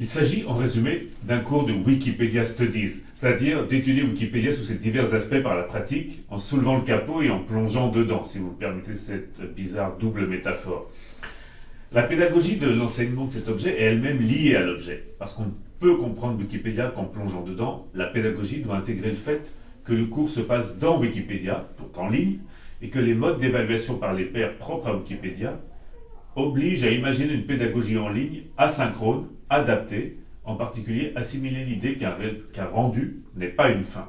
Il s'agit en résumé d'un cours de Wikipedia Studies, c'est-à-dire d'étudier Wikipédia sous ses divers aspects par la pratique, en soulevant le capot et en plongeant dedans, si vous me permettez cette bizarre double métaphore. La pédagogie de l'enseignement de cet objet est elle-même liée à l'objet, parce qu'on peut comprendre Wikipédia qu'en plongeant dedans, la pédagogie doit intégrer le fait que le cours se passe dans Wikipédia, donc en ligne, et que les modes d'évaluation par les pairs propres à Wikipédia obligent à imaginer une pédagogie en ligne asynchrone, adapté, en particulier assimiler l'idée qu'un rendu n'est pas une fin.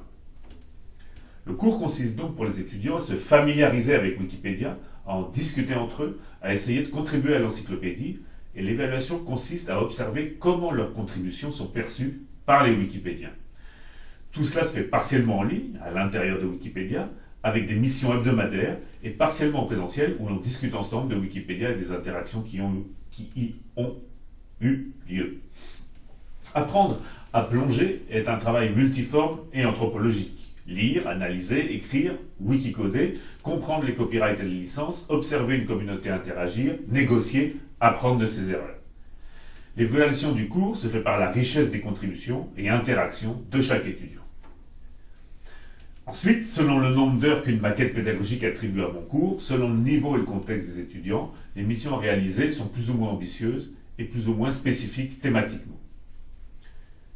Le cours consiste donc pour les étudiants à se familiariser avec Wikipédia, à en discuter entre eux, à essayer de contribuer à l'encyclopédie, et l'évaluation consiste à observer comment leurs contributions sont perçues par les Wikipédiens. Tout cela se fait partiellement en ligne, à l'intérieur de Wikipédia, avec des missions hebdomadaires, et partiellement en présentiel, où l'on discute ensemble de Wikipédia et des interactions qui, y ont eu lieu. Apprendre à plonger est un travail multiforme et anthropologique. Lire, analyser, écrire, wikicoder, comprendre les copyrights et les licences, observer une communauté interagir, négocier, apprendre de ses erreurs. L'évaluation du cours se fait par la richesse des contributions et interactions de chaque étudiant. Ensuite, selon le nombre d'heures qu'une maquette pédagogique attribue à mon cours, selon le niveau et le contexte des étudiants, les missions réalisées sont plus ou moins ambitieuses et plus ou moins spécifique thématiquement.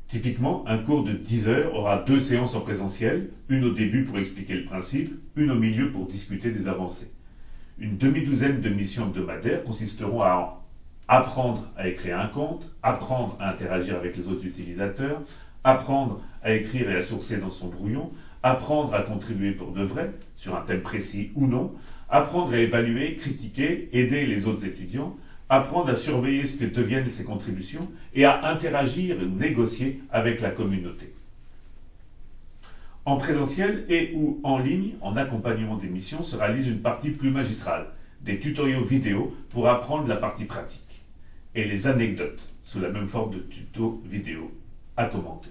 Typiquement, un cours de 10 heures aura deux séances en présentiel, une au début pour expliquer le principe, une au milieu pour discuter des avancées. Une demi-douzaine de missions hebdomadaires consisteront à apprendre à écrire un compte, apprendre à interagir avec les autres utilisateurs, apprendre à écrire et à sourcer dans son brouillon, apprendre à contribuer pour de vrai, sur un thème précis ou non, apprendre à évaluer, critiquer, aider les autres étudiants, apprendre à surveiller ce que deviennent ses contributions et à interagir ou négocier avec la communauté. En présentiel et ou en ligne, en accompagnement des missions, se réalise une partie plus magistrale, des tutoriaux vidéo pour apprendre la partie pratique, et les anecdotes, sous la même forme de tuto vidéo à commenter.